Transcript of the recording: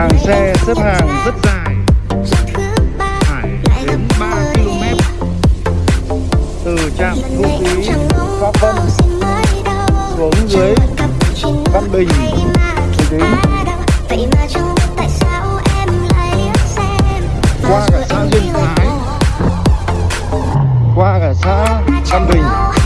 hàng xe xếp hàng rất dài. Phải đến 3 km. từ trạm thu phí Pháp Vân xuống dưới Văn Bình. thì đến qua cả xã Duyên Thái. qua cả xã Văn Bình.